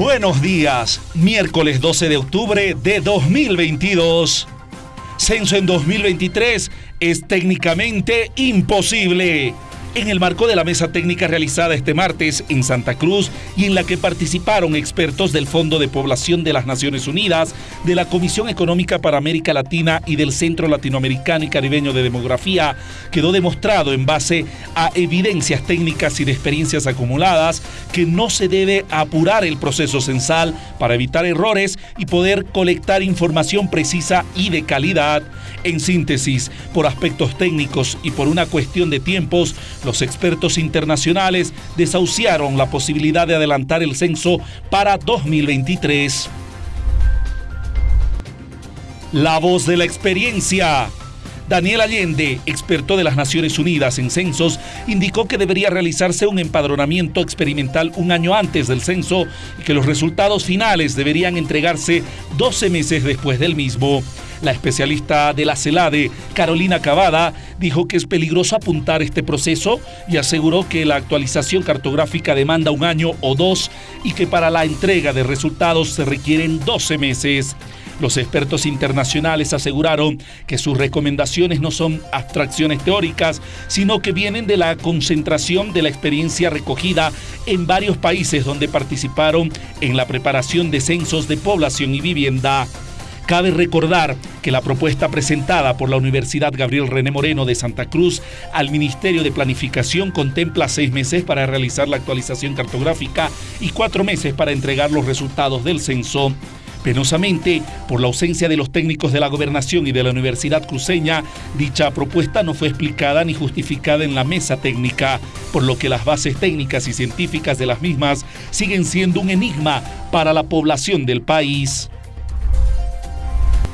Buenos días, miércoles 12 de octubre de 2022. Censo en 2023 es técnicamente imposible en el marco de la mesa técnica realizada este martes en Santa Cruz y en la que participaron expertos del Fondo de Población de las Naciones Unidas, de la Comisión Económica para América Latina y del Centro Latinoamericano y Caribeño de Demografía, quedó demostrado en base a evidencias técnicas y de experiencias acumuladas que no se debe apurar el proceso censal para evitar errores y poder colectar información precisa y de calidad. En síntesis, por aspectos técnicos y por una cuestión de tiempos, los expertos internacionales desahuciaron la posibilidad de adelantar el censo para 2023. La voz de la experiencia. Daniel Allende, experto de las Naciones Unidas en censos, indicó que debería realizarse un empadronamiento experimental un año antes del censo y que los resultados finales deberían entregarse 12 meses después del mismo. La especialista de la CELADE, Carolina Cavada, dijo que es peligroso apuntar este proceso y aseguró que la actualización cartográfica demanda un año o dos y que para la entrega de resultados se requieren 12 meses. Los expertos internacionales aseguraron que sus recomendaciones no son abstracciones teóricas, sino que vienen de la concentración de la experiencia recogida en varios países donde participaron en la preparación de censos de población y vivienda. Cabe recordar que la propuesta presentada por la Universidad Gabriel René Moreno de Santa Cruz al Ministerio de Planificación contempla seis meses para realizar la actualización cartográfica y cuatro meses para entregar los resultados del censo. Penosamente, por la ausencia de los técnicos de la gobernación y de la Universidad Cruceña, dicha propuesta no fue explicada ni justificada en la mesa técnica, por lo que las bases técnicas y científicas de las mismas siguen siendo un enigma para la población del país.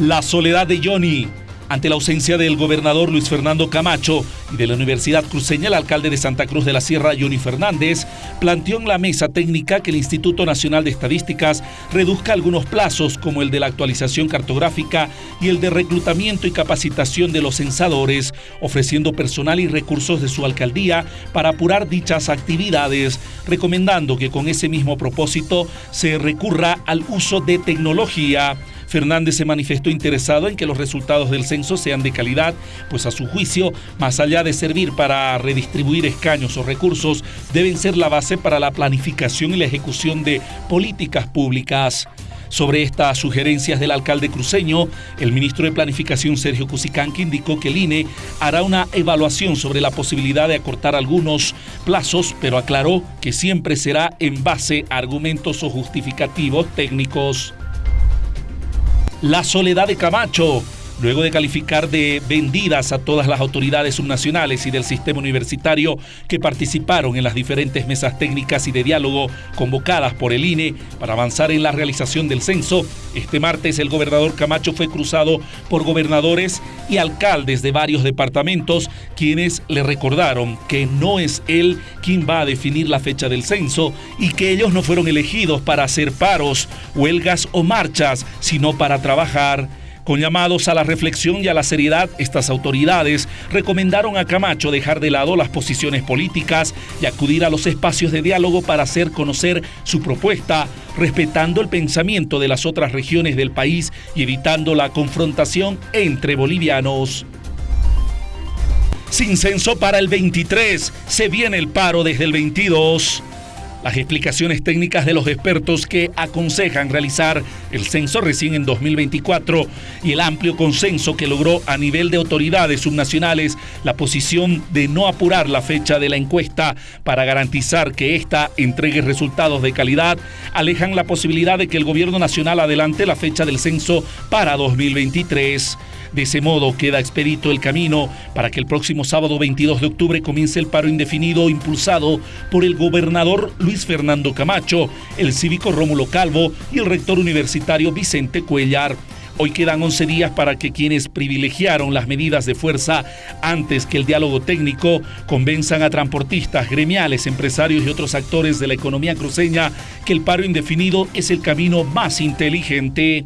La soledad de Johnny. Ante la ausencia del gobernador Luis Fernando Camacho y de la Universidad Cruceña, el alcalde de Santa Cruz de la Sierra, Johnny Fernández, planteó en la mesa técnica que el Instituto Nacional de Estadísticas reduzca algunos plazos, como el de la actualización cartográfica y el de reclutamiento y capacitación de los censadores, ofreciendo personal y recursos de su alcaldía para apurar dichas actividades, recomendando que con ese mismo propósito se recurra al uso de tecnología Fernández se manifestó interesado en que los resultados del censo sean de calidad, pues a su juicio, más allá de servir para redistribuir escaños o recursos, deben ser la base para la planificación y la ejecución de políticas públicas. Sobre estas sugerencias del alcalde cruceño, el ministro de Planificación Sergio Cusicanqui indicó que el INE hará una evaluación sobre la posibilidad de acortar algunos plazos, pero aclaró que siempre será en base a argumentos o justificativos técnicos. La soledad de Camacho, luego de calificar de vendidas a todas las autoridades subnacionales y del sistema universitario que participaron en las diferentes mesas técnicas y de diálogo convocadas por el INE para avanzar en la realización del censo, este martes el gobernador Camacho fue cruzado por gobernadores y alcaldes de varios departamentos, quienes le recordaron que no es él quien va a definir la fecha del censo y que ellos no fueron elegidos para hacer paros, huelgas o marchas, sino para trabajar. Con llamados a la reflexión y a la seriedad, estas autoridades recomendaron a Camacho dejar de lado las posiciones políticas y acudir a los espacios de diálogo para hacer conocer su propuesta, respetando el pensamiento de las otras regiones del país y evitando la confrontación entre bolivianos. Sin censo para el 23, se viene el paro desde el 22. Las explicaciones técnicas de los expertos que aconsejan realizar el censo recién en 2024 y el amplio consenso que logró a nivel de autoridades subnacionales la posición de no apurar la fecha de la encuesta para garantizar que ésta entregue resultados de calidad, alejan la posibilidad de que el gobierno nacional adelante la fecha del censo para 2023. De ese modo queda expedito el camino para que el próximo sábado 22 de octubre comience el paro indefinido impulsado por el gobernador Luis Fernando Camacho, el cívico Rómulo Calvo y el rector universitario Vicente Cuellar. Hoy quedan 11 días para que quienes privilegiaron las medidas de fuerza antes que el diálogo técnico convenzan a transportistas, gremiales, empresarios y otros actores de la economía cruceña que el paro indefinido es el camino más inteligente.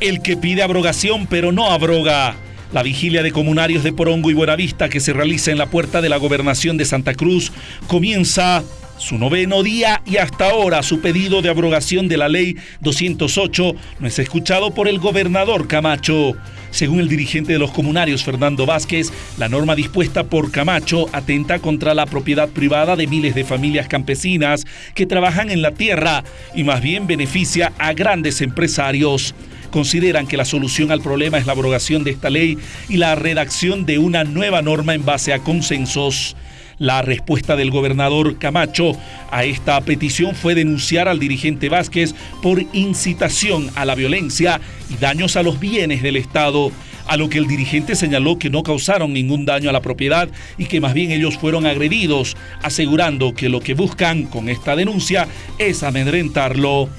El que pide abrogación pero no abroga. La vigilia de comunarios de Porongo y Buenavista que se realiza en la puerta de la gobernación de Santa Cruz comienza su noveno día y hasta ahora su pedido de abrogación de la ley 208 no es escuchado por el gobernador Camacho. Según el dirigente de los comunarios, Fernando Vázquez, la norma dispuesta por Camacho atenta contra la propiedad privada de miles de familias campesinas que trabajan en la tierra y más bien beneficia a grandes empresarios. Consideran que la solución al problema es la abrogación de esta ley y la redacción de una nueva norma en base a consensos. La respuesta del gobernador Camacho a esta petición fue denunciar al dirigente Vázquez por incitación a la violencia y daños a los bienes del Estado, a lo que el dirigente señaló que no causaron ningún daño a la propiedad y que más bien ellos fueron agredidos, asegurando que lo que buscan con esta denuncia es amedrentarlo.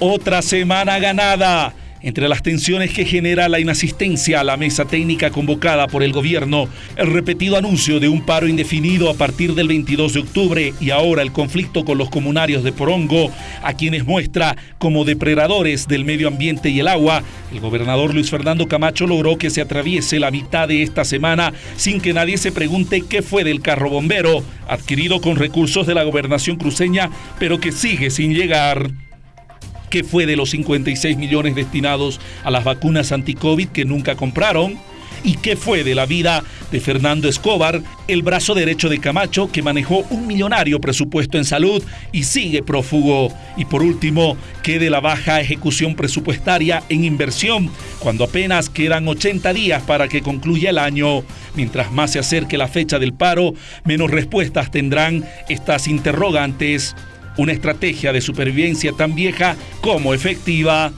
Otra semana ganada. Entre las tensiones que genera la inasistencia a la mesa técnica convocada por el gobierno, el repetido anuncio de un paro indefinido a partir del 22 de octubre y ahora el conflicto con los comunarios de Porongo, a quienes muestra como depredadores del medio ambiente y el agua, el gobernador Luis Fernando Camacho logró que se atraviese la mitad de esta semana sin que nadie se pregunte qué fue del carro bombero, adquirido con recursos de la gobernación cruceña, pero que sigue sin llegar. ¿Qué fue de los 56 millones destinados a las vacunas anti-COVID que nunca compraron? ¿Y qué fue de la vida de Fernando Escobar, el brazo derecho de Camacho, que manejó un millonario presupuesto en salud y sigue prófugo? Y por último, ¿qué de la baja ejecución presupuestaria en inversión, cuando apenas quedan 80 días para que concluya el año? Mientras más se acerque la fecha del paro, menos respuestas tendrán estas interrogantes una estrategia de supervivencia tan vieja como efectiva.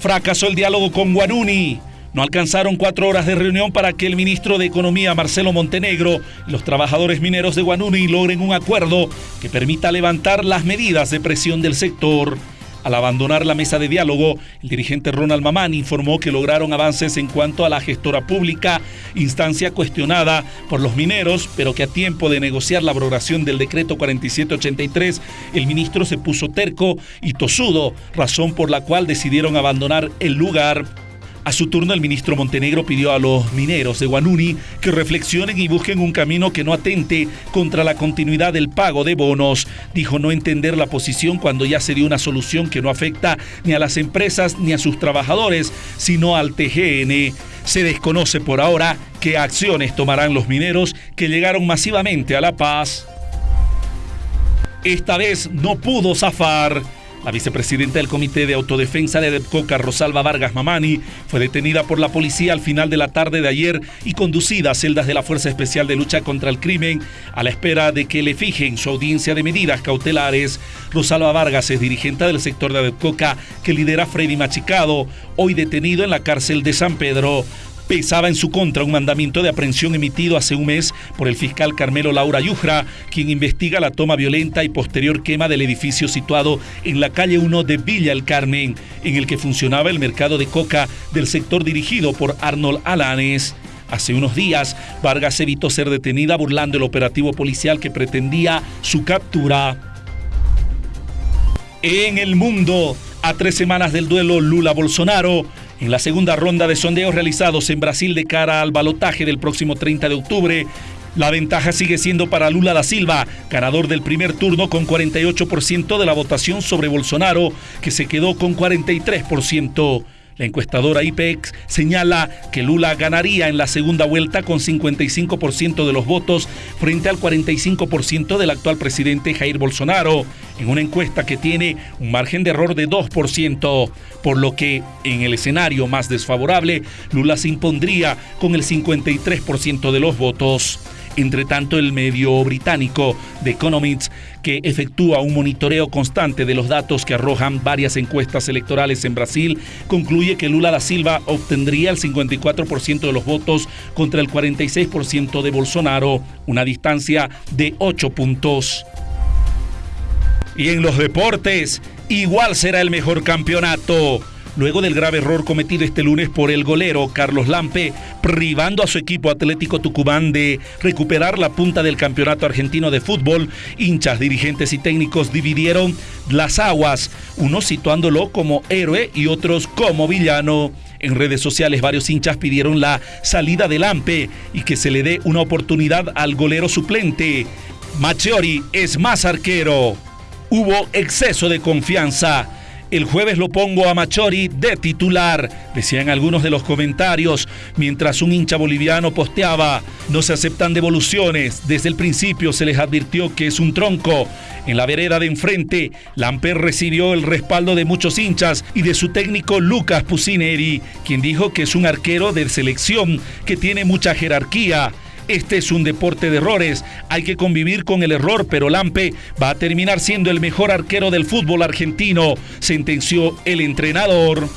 Fracasó el diálogo con Guaruni. No alcanzaron cuatro horas de reunión para que el ministro de Economía, Marcelo Montenegro, y los trabajadores mineros de Guanuni logren un acuerdo que permita levantar las medidas de presión del sector. Al abandonar la mesa de diálogo, el dirigente Ronald Mamán informó que lograron avances en cuanto a la gestora pública, instancia cuestionada por los mineros, pero que a tiempo de negociar la abrogación del decreto 4783, el ministro se puso terco y tosudo, razón por la cual decidieron abandonar el lugar. A su turno, el ministro Montenegro pidió a los mineros de Guanuni que reflexionen y busquen un camino que no atente contra la continuidad del pago de bonos. Dijo no entender la posición cuando ya se dio una solución que no afecta ni a las empresas ni a sus trabajadores, sino al TGN. Se desconoce por ahora qué acciones tomarán los mineros que llegaron masivamente a La Paz. Esta vez no pudo zafar. La vicepresidenta del Comité de Autodefensa de Coca, Rosalba Vargas Mamani, fue detenida por la policía al final de la tarde de ayer y conducida a celdas de la Fuerza Especial de Lucha contra el Crimen a la espera de que le fijen su audiencia de medidas cautelares. Rosalba Vargas es dirigente del sector de Coca que lidera Freddy Machicado, hoy detenido en la cárcel de San Pedro pesaba en su contra un mandamiento de aprehensión emitido hace un mes por el fiscal Carmelo Laura Yujra, quien investiga la toma violenta y posterior quema del edificio situado en la calle 1 de Villa El Carmen, en el que funcionaba el mercado de coca del sector dirigido por Arnold Alanes. Hace unos días, Vargas evitó ser detenida burlando el operativo policial que pretendía su captura. En el mundo, a tres semanas del duelo Lula-Bolsonaro, en la segunda ronda de sondeos realizados en Brasil de cara al balotaje del próximo 30 de octubre, la ventaja sigue siendo para Lula da Silva, ganador del primer turno con 48% de la votación sobre Bolsonaro, que se quedó con 43%. La encuestadora IPEX señala que Lula ganaría en la segunda vuelta con 55% de los votos frente al 45% del actual presidente Jair Bolsonaro, en una encuesta que tiene un margen de error de 2%, por lo que en el escenario más desfavorable, Lula se impondría con el 53% de los votos. Entre tanto, el medio británico The Economist, que efectúa un monitoreo constante de los datos que arrojan varias encuestas electorales en Brasil, concluye que Lula da Silva obtendría el 54% de los votos contra el 46% de Bolsonaro, una distancia de 8 puntos. Y en los deportes, igual será el mejor campeonato. Luego del grave error cometido este lunes por el golero Carlos Lampe, privando a su equipo Atlético Tucumán de recuperar la punta del campeonato argentino de fútbol, hinchas, dirigentes y técnicos dividieron las aguas, unos situándolo como héroe y otros como villano. En redes sociales varios hinchas pidieron la salida del Lampe y que se le dé una oportunidad al golero suplente. Machiori es más arquero. Hubo exceso de confianza. El jueves lo pongo a Machori de titular, decían algunos de los comentarios, mientras un hincha boliviano posteaba, no se aceptan devoluciones, desde el principio se les advirtió que es un tronco. En la vereda de enfrente, Lamper recibió el respaldo de muchos hinchas y de su técnico Lucas Pusineri, quien dijo que es un arquero de selección que tiene mucha jerarquía. Este es un deporte de errores, hay que convivir con el error, pero Lampe va a terminar siendo el mejor arquero del fútbol argentino, sentenció el entrenador.